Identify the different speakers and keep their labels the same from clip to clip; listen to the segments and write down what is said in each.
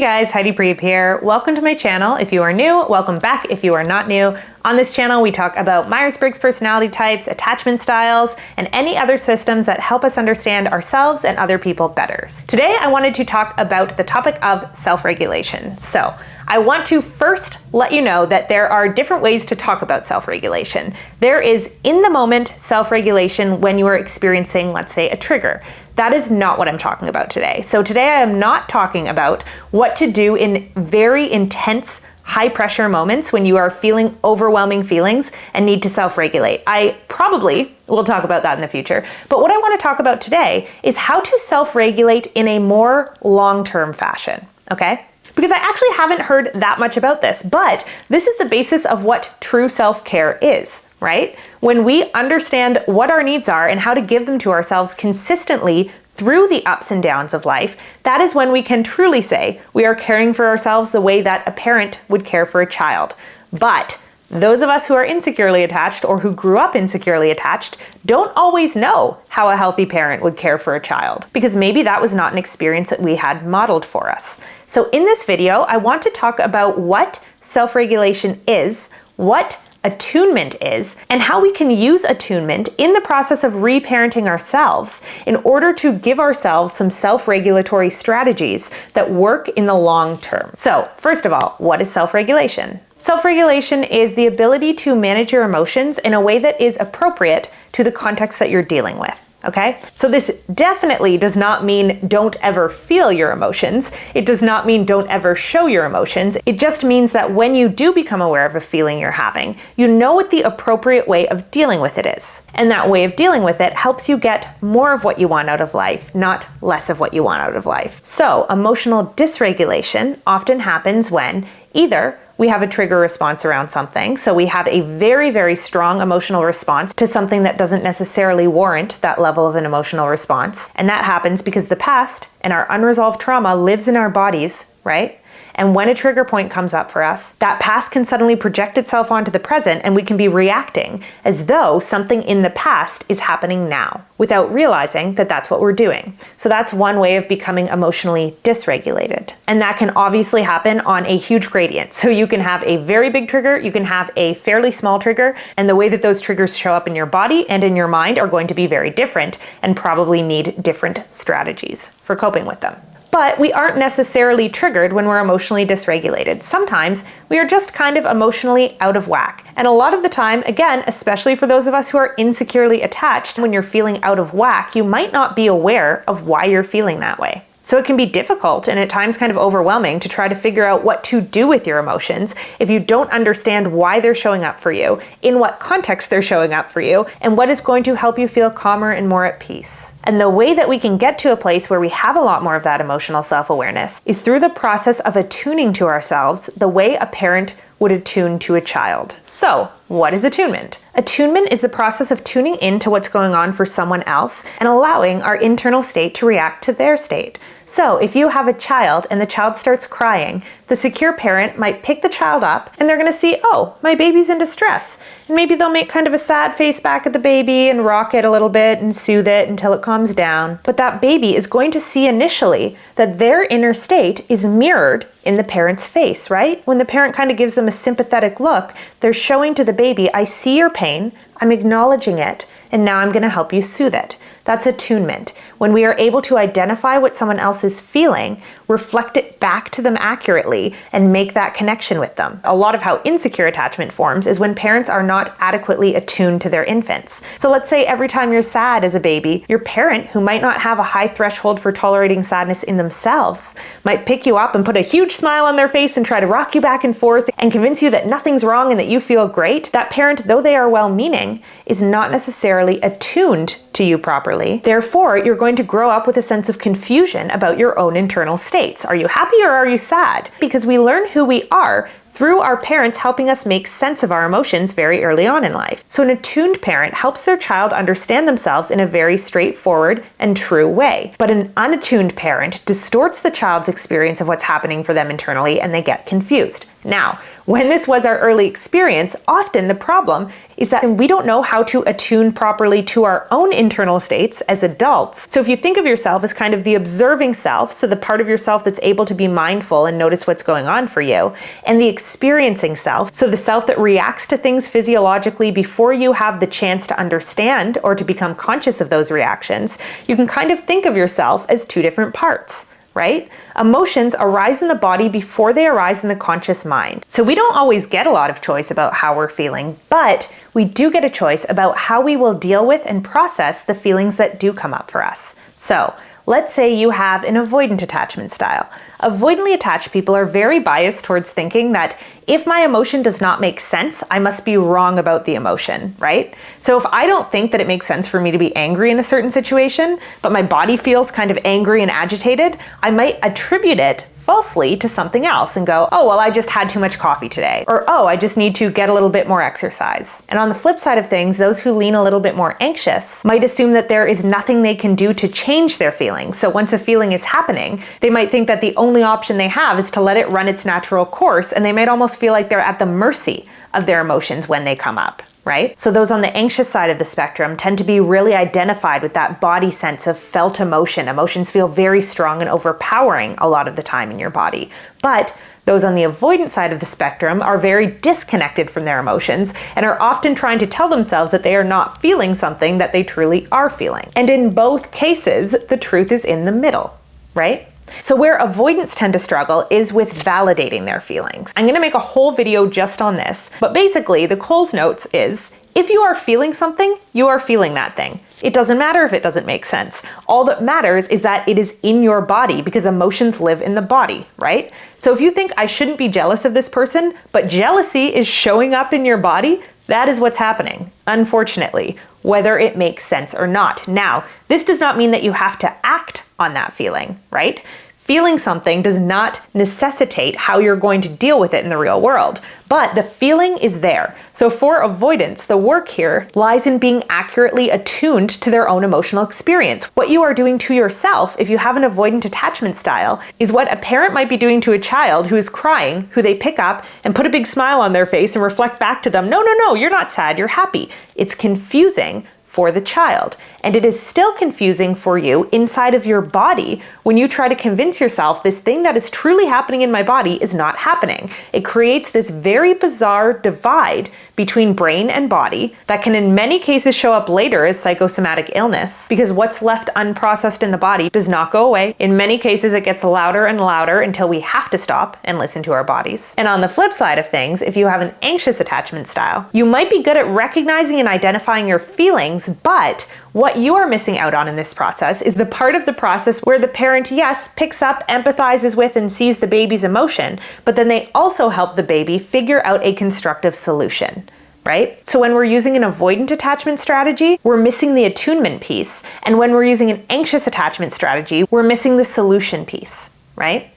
Speaker 1: Hey guys, Heidi Priebe here. Welcome to my channel. If you are new, welcome back if you are not new. On this channel, we talk about Myers-Briggs personality types, attachment styles, and any other systems that help us understand ourselves and other people better. Today, I wanted to talk about the topic of self-regulation. So I want to first let you know that there are different ways to talk about self-regulation. There is in the moment self-regulation when you are experiencing, let's say, a trigger. That is not what I'm talking about today. So today I am not talking about what to do in very intense high pressure moments when you are feeling overwhelming feelings and need to self-regulate. I probably will talk about that in the future. But what I want to talk about today is how to self-regulate in a more long-term fashion, okay? Because I actually haven't heard that much about this, but this is the basis of what true self-care is, right? When we understand what our needs are and how to give them to ourselves consistently through the ups and downs of life, that is when we can truly say we are caring for ourselves the way that a parent would care for a child. But those of us who are insecurely attached or who grew up insecurely attached don't always know how a healthy parent would care for a child because maybe that was not an experience that we had modeled for us. So in this video, I want to talk about what self-regulation is, what attunement is and how we can use attunement in the process of reparenting ourselves in order to give ourselves some self-regulatory strategies that work in the long term. So first of all, what is self-regulation? Self-regulation is the ability to manage your emotions in a way that is appropriate to the context that you're dealing with okay? So this definitely does not mean don't ever feel your emotions. It does not mean don't ever show your emotions. It just means that when you do become aware of a feeling you're having, you know what the appropriate way of dealing with it is. And that way of dealing with it helps you get more of what you want out of life, not less of what you want out of life. So emotional dysregulation often happens when either we have a trigger response around something. So we have a very, very strong emotional response to something that doesn't necessarily warrant that level of an emotional response. And that happens because the past and our unresolved trauma lives in our bodies, right? And when a trigger point comes up for us, that past can suddenly project itself onto the present and we can be reacting as though something in the past is happening now without realizing that that's what we're doing. So that's one way of becoming emotionally dysregulated. And that can obviously happen on a huge gradient. So you can have a very big trigger, you can have a fairly small trigger, and the way that those triggers show up in your body and in your mind are going to be very different and probably need different strategies for coping with them. But we aren't necessarily triggered when we're emotionally dysregulated. Sometimes we are just kind of emotionally out of whack. And a lot of the time, again, especially for those of us who are insecurely attached, when you're feeling out of whack, you might not be aware of why you're feeling that way. So it can be difficult and at times kind of overwhelming to try to figure out what to do with your emotions if you don't understand why they're showing up for you, in what context they're showing up for you, and what is going to help you feel calmer and more at peace. And the way that we can get to a place where we have a lot more of that emotional self-awareness is through the process of attuning to ourselves the way a parent would attune to a child. So what is attunement? Attunement is the process of tuning in to what's going on for someone else and allowing our internal state to react to their state. So if you have a child and the child starts crying, the secure parent might pick the child up and they're gonna see, oh, my baby's in distress. And maybe they'll make kind of a sad face back at the baby and rock it a little bit and soothe it until it calms down. But that baby is going to see initially that their inner state is mirrored in the parent's face, right? When the parent kind of gives them a sympathetic look, they're showing to the baby, I see your pain, I'm acknowledging it, and now I'm gonna help you soothe it. That's attunement. When we are able to identify what someone else is feeling, reflect it back to them accurately, and make that connection with them. A lot of how insecure attachment forms is when parents are not adequately attuned to their infants. So let's say every time you're sad as a baby, your parent, who might not have a high threshold for tolerating sadness in themselves, might pick you up and put a huge smile on their face and try to rock you back and forth and convince you that nothing's wrong and that you feel great. That parent, though they are well-meaning, is not necessarily attuned to you properly. Therefore, you're going to grow up with a sense of confusion about your own internal states. Are you happy or are you sad? Because we learn who we are through our parents helping us make sense of our emotions very early on in life. So an attuned parent helps their child understand themselves in a very straightforward and true way. But an unattuned parent distorts the child's experience of what's happening for them internally and they get confused. Now, when this was our early experience, often the problem is that we don't know how to attune properly to our own internal states as adults. So if you think of yourself as kind of the observing self, so the part of yourself that's able to be mindful and notice what's going on for you, and the experiencing self, so the self that reacts to things physiologically before you have the chance to understand or to become conscious of those reactions, you can kind of think of yourself as two different parts right? Emotions arise in the body before they arise in the conscious mind. So we don't always get a lot of choice about how we're feeling, but we do get a choice about how we will deal with and process the feelings that do come up for us. So Let's say you have an avoidant attachment style. Avoidantly attached people are very biased towards thinking that if my emotion does not make sense, I must be wrong about the emotion, right? So if I don't think that it makes sense for me to be angry in a certain situation, but my body feels kind of angry and agitated, I might attribute it falsely to something else and go, oh, well, I just had too much coffee today. Or, oh, I just need to get a little bit more exercise. And on the flip side of things, those who lean a little bit more anxious might assume that there is nothing they can do to change their feelings. So once a feeling is happening, they might think that the only option they have is to let it run its natural course, and they might almost feel like they're at the mercy of their emotions when they come up right? So those on the anxious side of the spectrum tend to be really identified with that body sense of felt emotion. Emotions feel very strong and overpowering a lot of the time in your body. But those on the avoidant side of the spectrum are very disconnected from their emotions and are often trying to tell themselves that they are not feeling something that they truly are feeling. And in both cases, the truth is in the middle, right? So where avoidants tend to struggle is with validating their feelings. I'm gonna make a whole video just on this, but basically the Coles Notes is, if you are feeling something, you are feeling that thing. It doesn't matter if it doesn't make sense. All that matters is that it is in your body because emotions live in the body, right? So if you think I shouldn't be jealous of this person, but jealousy is showing up in your body, that is what's happening, unfortunately, whether it makes sense or not. Now, this does not mean that you have to act on that feeling, right? Feeling something does not necessitate how you're going to deal with it in the real world, but the feeling is there. So for avoidants, the work here lies in being accurately attuned to their own emotional experience. What you are doing to yourself, if you have an avoidant attachment style, is what a parent might be doing to a child who is crying, who they pick up and put a big smile on their face and reflect back to them, no, no, no, you're not sad, you're happy. It's confusing for the child. And it is still confusing for you inside of your body when you try to convince yourself this thing that is truly happening in my body is not happening. It creates this very bizarre divide between brain and body that can in many cases show up later as psychosomatic illness because what's left unprocessed in the body does not go away. In many cases, it gets louder and louder until we have to stop and listen to our bodies. And on the flip side of things, if you have an anxious attachment style, you might be good at recognizing and identifying your feelings, but what you are missing out on in this process is the part of the process where the parent, yes, picks up, empathizes with, and sees the baby's emotion, but then they also help the baby figure out a constructive solution right? So when we're using an avoidant attachment strategy, we're missing the attunement piece. And when we're using an anxious attachment strategy, we're missing the solution piece, right?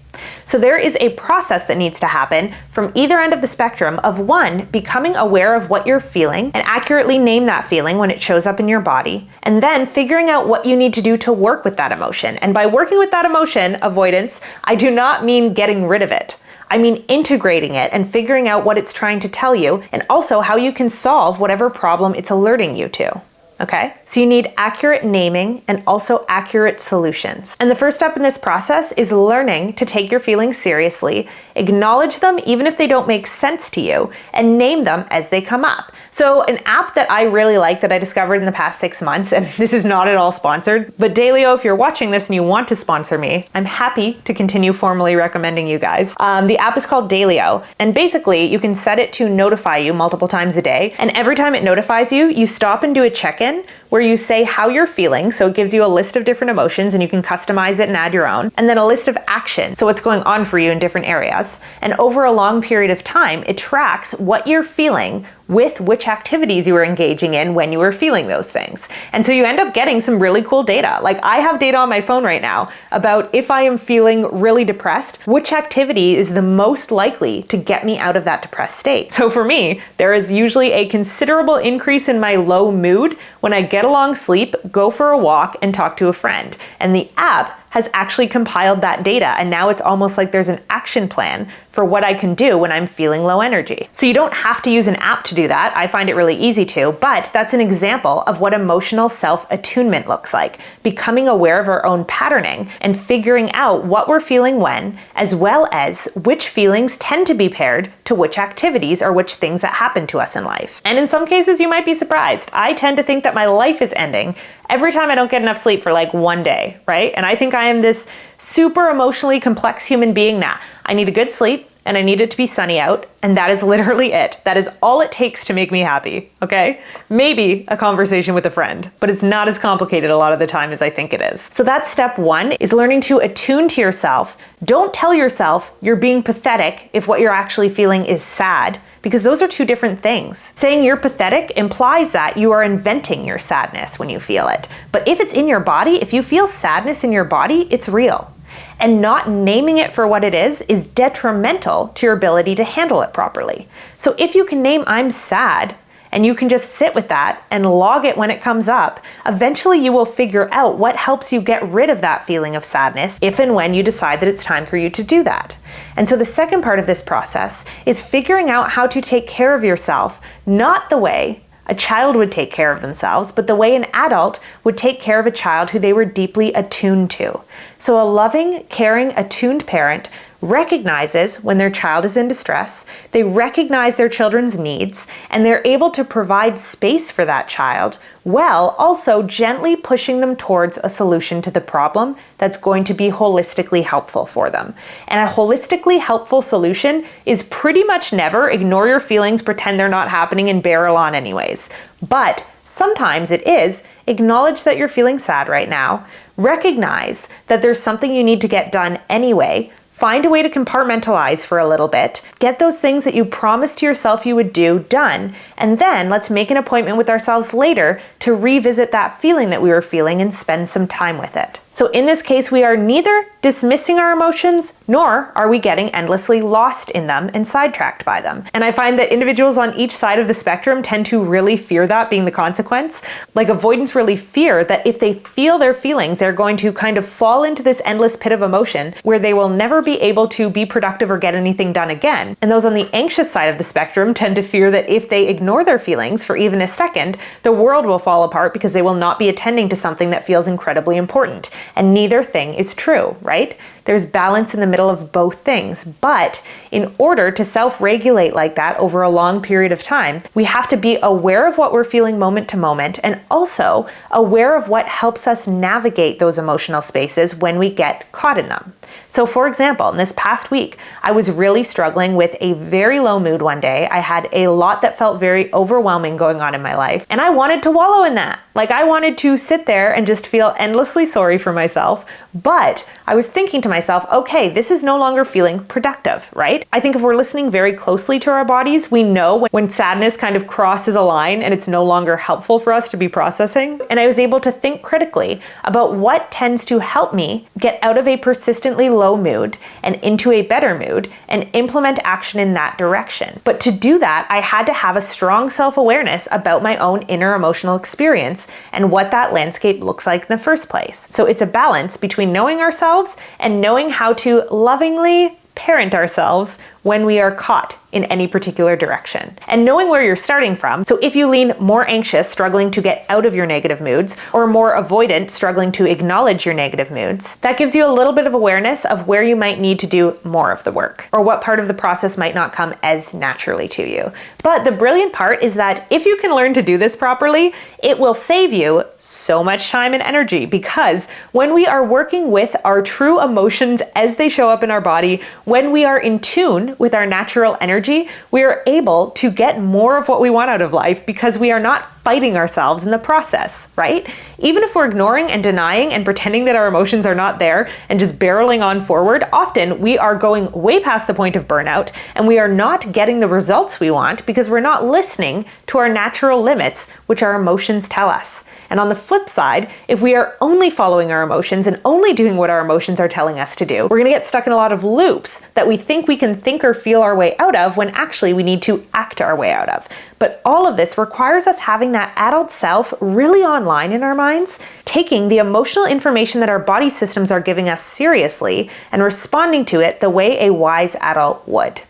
Speaker 1: So there is a process that needs to happen from either end of the spectrum of one, becoming aware of what you're feeling and accurately name that feeling when it shows up in your body, and then figuring out what you need to do to work with that emotion. And by working with that emotion, avoidants, I do not mean getting rid of it. I mean integrating it and figuring out what it's trying to tell you and also how you can solve whatever problem it's alerting you to okay? So you need accurate naming and also accurate solutions. And the first step in this process is learning to take your feelings seriously, acknowledge them even if they don't make sense to you, and name them as they come up. So an app that I really like that I discovered in the past six months, and this is not at all sponsored, but Daylio, if you're watching this and you want to sponsor me, I'm happy to continue formally recommending you guys. Um, the app is called Daylio, and basically you can set it to notify you multiple times a day, and every time it notifies you, you stop and do a check-in where you say how you're feeling. So it gives you a list of different emotions and you can customize it and add your own. And then a list of action. So what's going on for you in different areas. And over a long period of time, it tracks what you're feeling with which activities you were engaging in when you were feeling those things. And so you end up getting some really cool data. Like I have data on my phone right now about if I am feeling really depressed, which activity is the most likely to get me out of that depressed state. So for me, there is usually a considerable increase in my low mood when I get a long sleep, go for a walk, and talk to a friend. And the app has actually compiled that data. And now it's almost like there's an action plan for what I can do when I'm feeling low energy. So you don't have to use an app to do that. I find it really easy to, but that's an example of what emotional self-attunement looks like. Becoming aware of our own patterning and figuring out what we're feeling when, as well as which feelings tend to be paired to which activities or which things that happen to us in life. And in some cases, you might be surprised. I tend to think that my life is ending every time I don't get enough sleep for like one day, right? And I think I am this super emotionally complex human being now. I need a good sleep and I need it to be sunny out, and that is literally it. That is all it takes to make me happy, okay? Maybe a conversation with a friend, but it's not as complicated a lot of the time as I think it is. So that's step one, is learning to attune to yourself. Don't tell yourself you're being pathetic if what you're actually feeling is sad, because those are two different things. Saying you're pathetic implies that you are inventing your sadness when you feel it. But if it's in your body, if you feel sadness in your body, it's real and not naming it for what it is is detrimental to your ability to handle it properly. So if you can name I'm sad, and you can just sit with that and log it when it comes up, eventually you will figure out what helps you get rid of that feeling of sadness if and when you decide that it's time for you to do that. And so the second part of this process is figuring out how to take care of yourself, not the way a child would take care of themselves, but the way an adult would take care of a child who they were deeply attuned to. So a loving, caring, attuned parent recognizes when their child is in distress, they recognize their children's needs, and they're able to provide space for that child while also gently pushing them towards a solution to the problem that's going to be holistically helpful for them. And a holistically helpful solution is pretty much never ignore your feelings, pretend they're not happening, and barrel on anyways. But Sometimes it is acknowledge that you're feeling sad right now, recognize that there's something you need to get done anyway, Find a way to compartmentalize for a little bit. Get those things that you promised to yourself you would do done. And then let's make an appointment with ourselves later to revisit that feeling that we were feeling and spend some time with it. So in this case, we are neither dismissing our emotions, nor are we getting endlessly lost in them and sidetracked by them. And I find that individuals on each side of the spectrum tend to really fear that being the consequence. Like avoidants really fear that if they feel their feelings, they're going to kind of fall into this endless pit of emotion where they will never be able to be productive or get anything done again. And those on the anxious side of the spectrum tend to fear that if they ignore their feelings for even a second, the world will fall apart because they will not be attending to something that feels incredibly important and neither thing is true, right? There's balance in the middle of both things. But in order to self-regulate like that over a long period of time, we have to be aware of what we're feeling moment to moment and also aware of what helps us navigate those emotional spaces when we get caught in them. So for example, in this past week, I was really struggling with a very low mood one day. I had a lot that felt very overwhelming going on in my life, and I wanted to wallow in that. Like I wanted to sit there and just feel endlessly sorry for myself, but I was thinking to myself, okay, this is no longer feeling productive, right? I think if we're listening very closely to our bodies, we know when sadness kind of crosses a line and it's no longer helpful for us to be processing. And I was able to think critically about what tends to help me get out of a persistently low mood and into a better mood and implement action in that direction. But to do that, I had to have a strong self-awareness about my own inner emotional experience and what that landscape looks like in the first place. So it's a balance between knowing ourselves and knowing how to lovingly parent ourselves when we are caught in any particular direction. And knowing where you're starting from, so if you lean more anxious, struggling to get out of your negative moods, or more avoidant, struggling to acknowledge your negative moods, that gives you a little bit of awareness of where you might need to do more of the work, or what part of the process might not come as naturally to you. But the brilliant part is that if you can learn to do this properly, it will save you so much time and energy because when we are working with our true emotions as they show up in our body, when we are in tune with our natural energy, we are able to get more of what we want out of life because we are not fighting ourselves in the process, right? Even if we're ignoring and denying and pretending that our emotions are not there and just barreling on forward, often we are going way past the point of burnout and we are not getting the results we want because we're not listening to our natural limits, which our emotions tell us. And on the flip side, if we are only following our emotions and only doing what our emotions are telling us to do, we're gonna get stuck in a lot of loops that we think we can think or feel our way out of when actually we need to act our way out of. But all of this requires us having that adult self really online in our minds, taking the emotional information that our body systems are giving us seriously and responding to it the way a wise adult would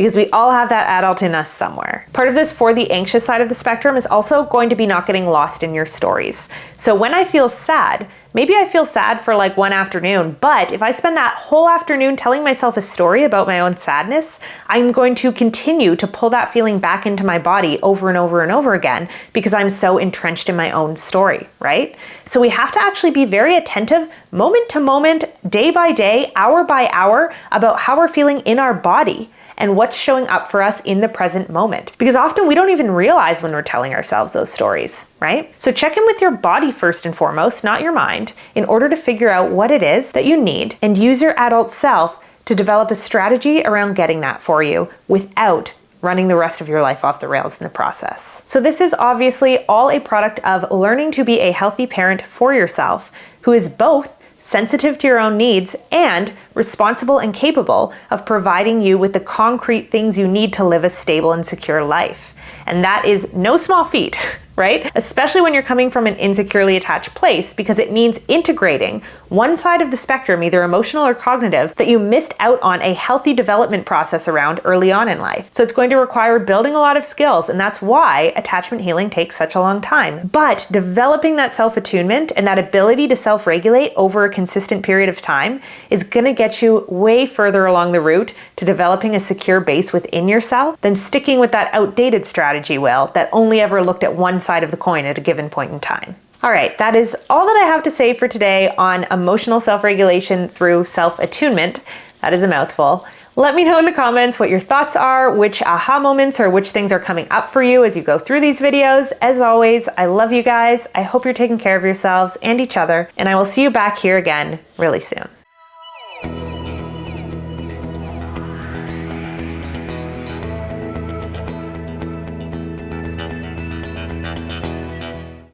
Speaker 1: because we all have that adult in us somewhere. Part of this for the anxious side of the spectrum is also going to be not getting lost in your stories. So when I feel sad, maybe I feel sad for like one afternoon, but if I spend that whole afternoon telling myself a story about my own sadness, I'm going to continue to pull that feeling back into my body over and over and over again because I'm so entrenched in my own story, right? So we have to actually be very attentive moment to moment, day by day, hour by hour about how we're feeling in our body and what's showing up for us in the present moment. Because often we don't even realize when we're telling ourselves those stories, right? So check in with your body first and foremost, not your mind, in order to figure out what it is that you need and use your adult self to develop a strategy around getting that for you without running the rest of your life off the rails in the process. So this is obviously all a product of learning to be a healthy parent for yourself who is both sensitive to your own needs, and responsible and capable of providing you with the concrete things you need to live a stable and secure life. And that is no small feat. right? Especially when you're coming from an insecurely attached place because it means integrating one side of the spectrum, either emotional or cognitive, that you missed out on a healthy development process around early on in life. So it's going to require building a lot of skills, and that's why attachment healing takes such a long time. But developing that self attunement and that ability to self regulate over a consistent period of time is going to get you way further along the route to developing a secure base within yourself than sticking with that outdated strategy, will, that only ever looked at one side side of the coin at a given point in time. All right, that is all that I have to say for today on emotional self regulation through self attunement. That is a mouthful. Let me know in the comments what your thoughts are, which aha moments or which things are coming up for you as you go through these videos. As always, I love you guys. I hope you're taking care of yourselves and each other, and I will see you back here again really soon.